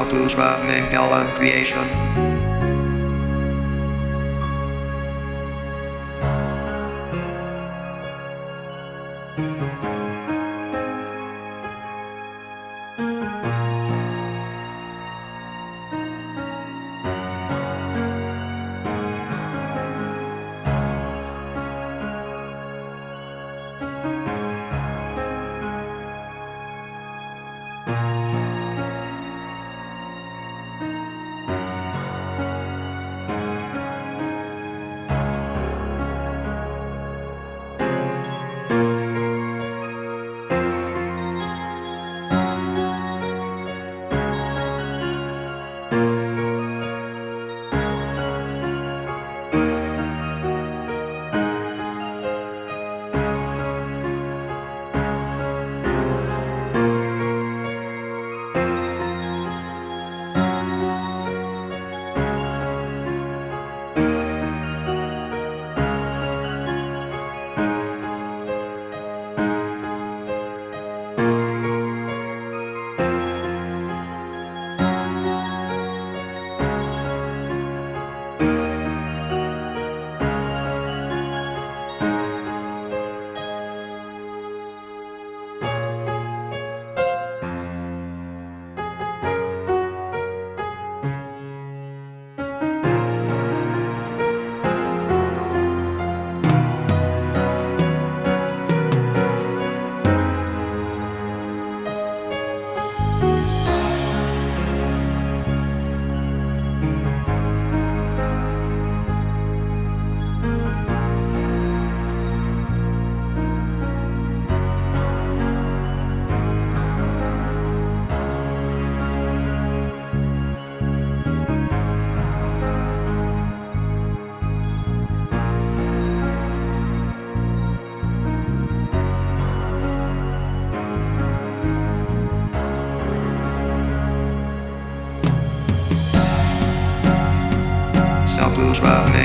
Saputra Mangalam Creation.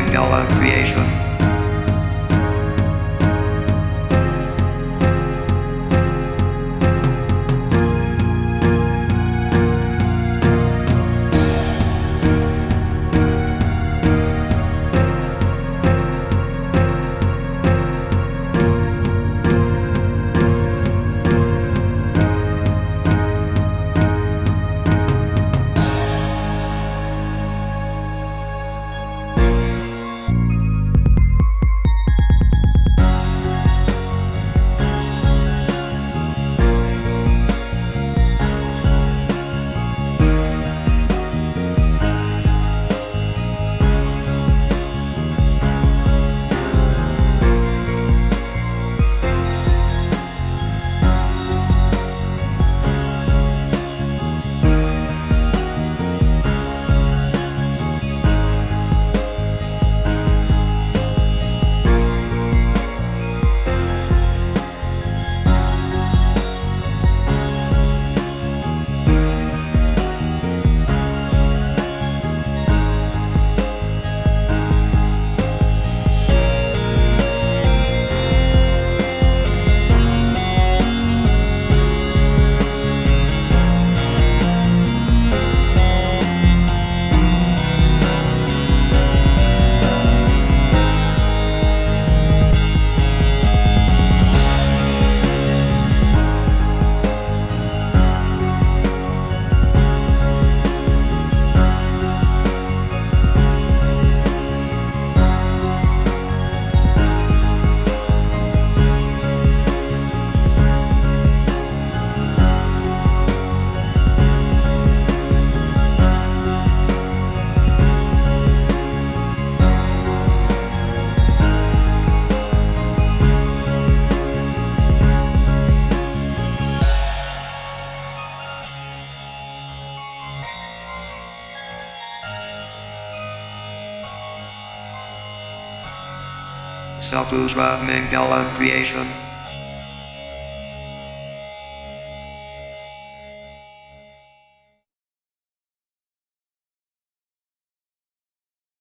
Mangalam Creation. Saputra Mangalam Creation.